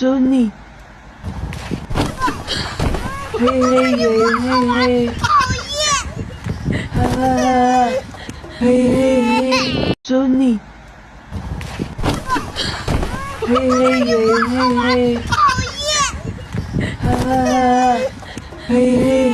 走你。嘿嘿嘿嘿嘿！讨厌！哈哈哈！嘿嘿嘿！走你。嘿嘿嘿嘿嘿！讨厌！哈哈哈！嘿嘿。